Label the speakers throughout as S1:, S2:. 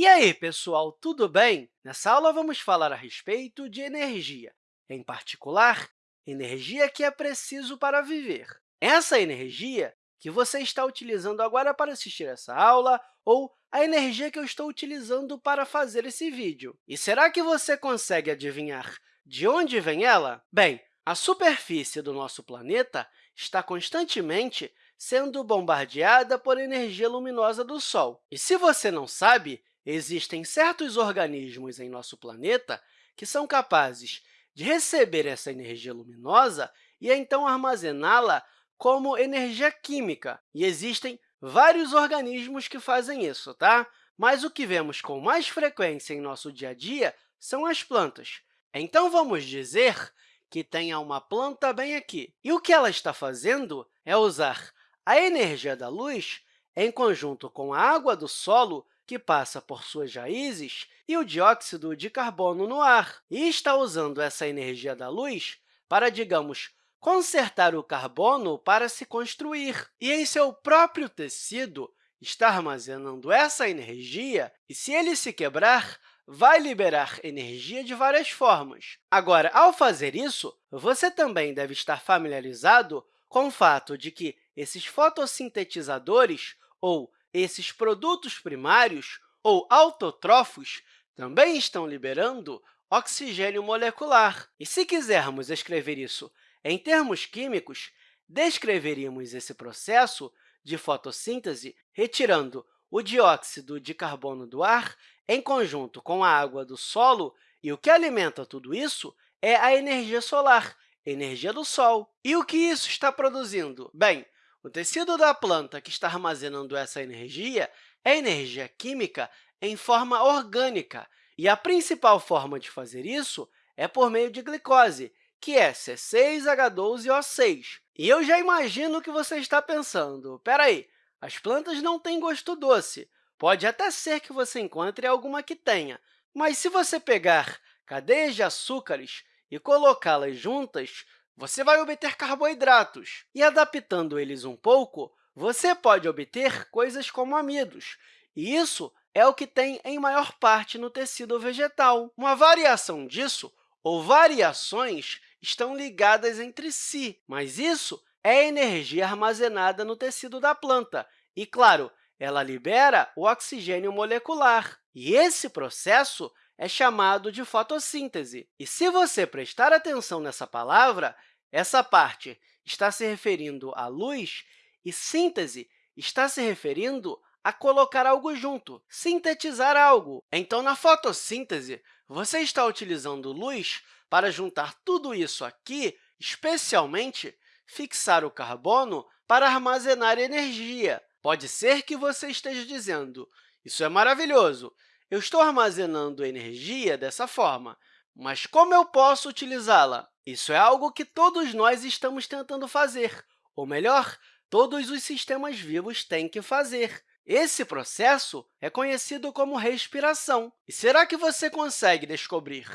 S1: E aí, pessoal, tudo bem? Nessa aula, vamos falar a respeito de energia, em particular, energia que é preciso para viver. Essa energia que você está utilizando agora para assistir essa aula ou a energia que eu estou utilizando para fazer esse vídeo. E será que você consegue adivinhar de onde vem ela? Bem, a superfície do nosso planeta está constantemente sendo bombardeada por energia luminosa do Sol. E se você não sabe, existem certos organismos em nosso planeta que são capazes de receber essa energia luminosa e, então, armazená-la como energia química. E existem vários organismos que fazem isso, tá? Mas o que vemos com mais frequência em nosso dia a dia são as plantas. Então, vamos dizer que tenha uma planta bem aqui. E o que ela está fazendo é usar a energia da luz em conjunto com a água do solo que passa por suas raízes, e o dióxido de carbono no ar, e está usando essa energia da luz para, digamos, consertar o carbono para se construir. E em seu próprio tecido, está armazenando essa energia, e se ele se quebrar, vai liberar energia de várias formas. Agora, ao fazer isso, você também deve estar familiarizado com o fato de que esses fotossintetizadores, ou esses produtos primários, ou autotrófos, também estão liberando oxigênio molecular. E, se quisermos escrever isso em termos químicos, descreveríamos esse processo de fotossíntese retirando o dióxido de carbono do ar em conjunto com a água do solo, e o que alimenta tudo isso é a energia solar, energia do Sol. E o que isso está produzindo? Bem, o tecido da planta que está armazenando essa energia é energia química em forma orgânica, e a principal forma de fazer isso é por meio de glicose, que é C6H12O6. E eu já imagino o que você está pensando. Espera aí, as plantas não têm gosto doce. Pode até ser que você encontre alguma que tenha, mas se você pegar cadeias de açúcares e colocá-las juntas, você vai obter carboidratos. E, adaptando eles um pouco, você pode obter coisas como amidos, e isso é o que tem em maior parte no tecido vegetal. Uma variação disso, ou variações, estão ligadas entre si, mas isso é energia armazenada no tecido da planta. E, claro, ela libera o oxigênio molecular. E esse processo é chamado de fotossíntese. E se você prestar atenção nessa palavra, essa parte está se referindo à luz e síntese está se referindo a colocar algo junto, sintetizar algo. Então, na fotossíntese, você está utilizando luz para juntar tudo isso aqui, especialmente fixar o carbono para armazenar energia. Pode ser que você esteja dizendo, isso é maravilhoso, eu estou armazenando energia dessa forma, mas como eu posso utilizá-la? Isso é algo que todos nós estamos tentando fazer, ou melhor, todos os sistemas vivos têm que fazer. Esse processo é conhecido como respiração. E será que você consegue descobrir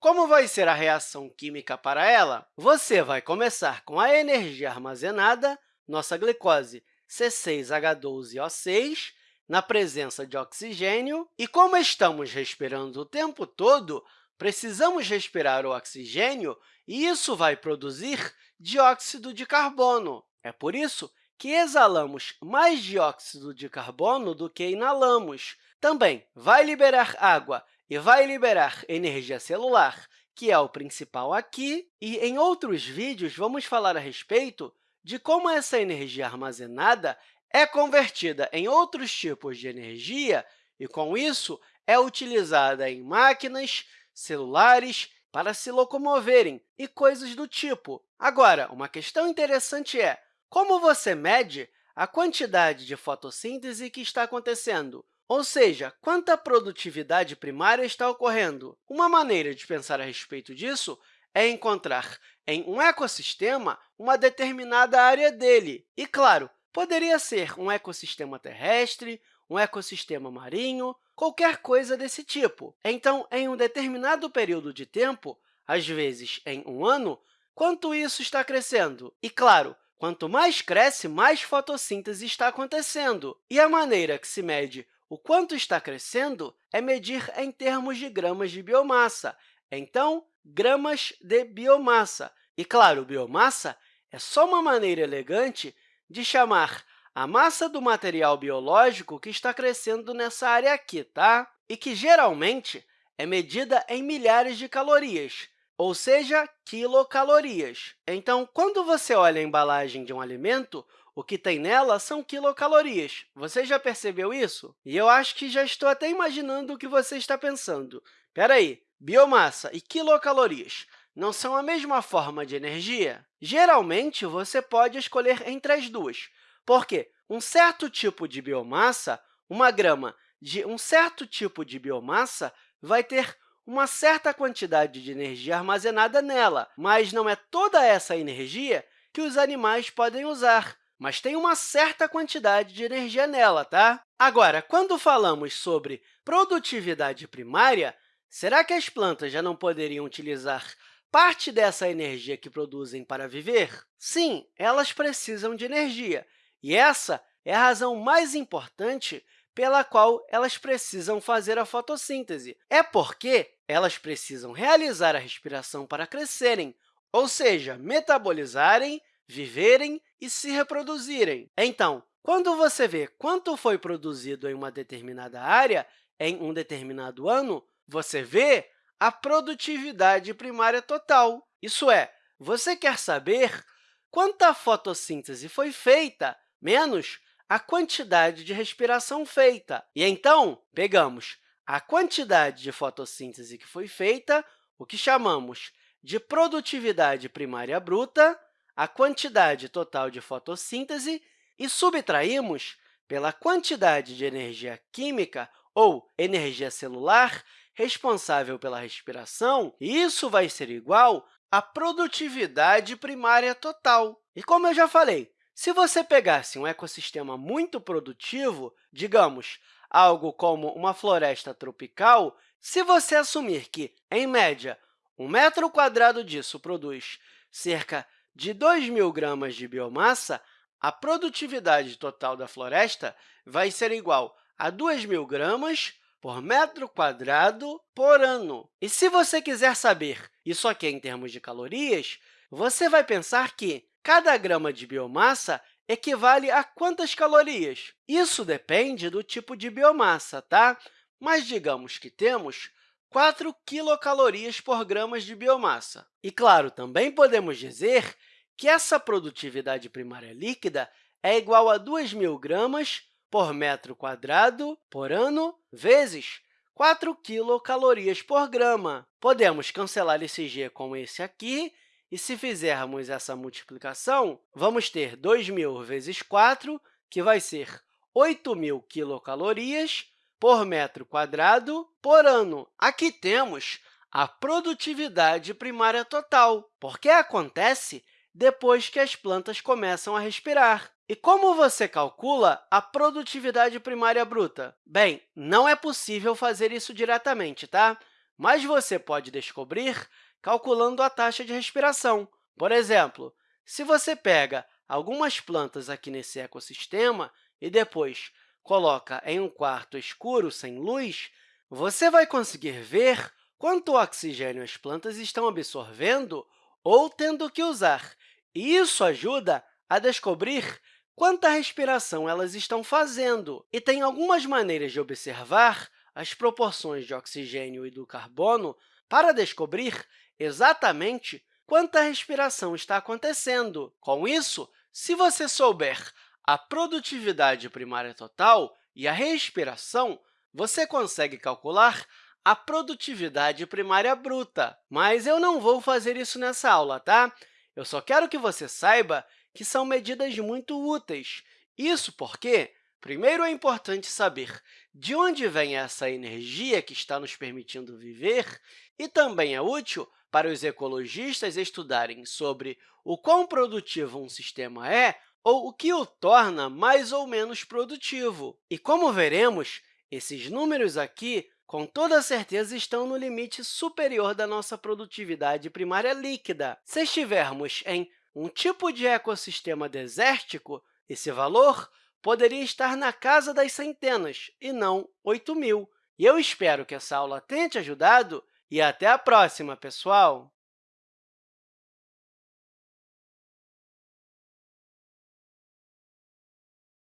S1: como vai ser a reação química para ela? Você vai começar com a energia armazenada, nossa glicose C6H12O6, na presença de oxigênio. E como estamos respirando o tempo todo, precisamos respirar o oxigênio e isso vai produzir dióxido de carbono. É por isso que exalamos mais dióxido de carbono do que inalamos. Também vai liberar água e vai liberar energia celular, que é o principal aqui. E em outros vídeos, vamos falar a respeito de como essa energia armazenada é convertida em outros tipos de energia e, com isso, é utilizada em máquinas, celulares, para se locomoverem e coisas do tipo. Agora, uma questão interessante é como você mede a quantidade de fotossíntese que está acontecendo? Ou seja, quanta produtividade primária está ocorrendo? Uma maneira de pensar a respeito disso é encontrar em um ecossistema uma determinada área dele. E, claro, Poderia ser um ecossistema terrestre, um ecossistema marinho, qualquer coisa desse tipo. Então, em um determinado período de tempo, às vezes em um ano, quanto isso está crescendo? E, claro, quanto mais cresce, mais fotossíntese está acontecendo. E a maneira que se mede o quanto está crescendo é medir em termos de gramas de biomassa. Então, gramas de biomassa. E, claro, biomassa é só uma maneira elegante de chamar a massa do material biológico que está crescendo nessa área aqui, tá? e que, geralmente, é medida em milhares de calorias, ou seja, quilocalorias. Então, quando você olha a embalagem de um alimento, o que tem nela são quilocalorias. Você já percebeu isso? E eu acho que já estou até imaginando o que você está pensando. Espera aí, biomassa e quilocalorias não são a mesma forma de energia? Geralmente, você pode escolher entre as duas, porque um certo tipo de biomassa, uma grama de um certo tipo de biomassa, vai ter uma certa quantidade de energia armazenada nela, mas não é toda essa energia que os animais podem usar, mas tem uma certa quantidade de energia nela. Tá? Agora, quando falamos sobre produtividade primária, será que as plantas já não poderiam utilizar parte dessa energia que produzem para viver? Sim, elas precisam de energia, e essa é a razão mais importante pela qual elas precisam fazer a fotossíntese. É porque elas precisam realizar a respiração para crescerem, ou seja, metabolizarem, viverem e se reproduzirem. Então, quando você vê quanto foi produzido em uma determinada área em um determinado ano, você vê a produtividade primária total. Isso é, você quer saber quanta fotossíntese foi feita menos a quantidade de respiração feita. E, então, pegamos a quantidade de fotossíntese que foi feita, o que chamamos de produtividade primária bruta, a quantidade total de fotossíntese, e subtraímos pela quantidade de energia química ou energia celular responsável pela respiração, e isso vai ser igual à produtividade primária total. E, como eu já falei, se você pegasse um ecossistema muito produtivo, digamos, algo como uma floresta tropical, se você assumir que, em média, um metro quadrado disso produz cerca de 2.000 gramas de biomassa, a produtividade total da floresta vai ser igual a 2.000 gramas por metro quadrado por ano. E se você quiser saber isso aqui em termos de calorias, você vai pensar que Cada grama de biomassa equivale a quantas calorias? Isso depende do tipo de biomassa, tá? mas digamos que temos 4 quilocalorias por grama de biomassa. E, claro, também podemos dizer que essa produtividade primária líquida é igual a 2.000 gramas por metro quadrado por ano vezes 4 quilocalorias por grama. Podemos cancelar esse g com esse aqui e se fizermos essa multiplicação, vamos ter 2.000 vezes 4, que vai ser 8.000 quilocalorias por metro quadrado por ano. Aqui temos a produtividade primária total, porque acontece depois que as plantas começam a respirar. E como você calcula a produtividade primária bruta? Bem, não é possível fazer isso diretamente, tá? mas você pode descobrir calculando a taxa de respiração. Por exemplo, se você pega algumas plantas aqui nesse ecossistema e depois coloca em um quarto escuro, sem luz, você vai conseguir ver quanto oxigênio as plantas estão absorvendo ou tendo que usar. E isso ajuda a descobrir quanta respiração elas estão fazendo. E tem algumas maneiras de observar as proporções de oxigênio e do carbono para descobrir exatamente quanta respiração está acontecendo. Com isso, se você souber a produtividade primária total e a respiração, você consegue calcular a produtividade primária bruta. Mas eu não vou fazer isso nessa aula, tá? Eu só quero que você saiba que são medidas muito úteis. Isso porque, primeiro, é importante saber de onde vem essa energia que está nos permitindo viver, e também é útil para os ecologistas estudarem sobre o quão produtivo um sistema é ou o que o torna mais ou menos produtivo. E, como veremos, esses números aqui, com toda certeza, estão no limite superior da nossa produtividade primária líquida. Se estivermos em um tipo de ecossistema desértico, esse valor poderia estar na casa das centenas e não 8 mil. E eu espero que essa aula tenha te ajudado e até a próxima, pessoal!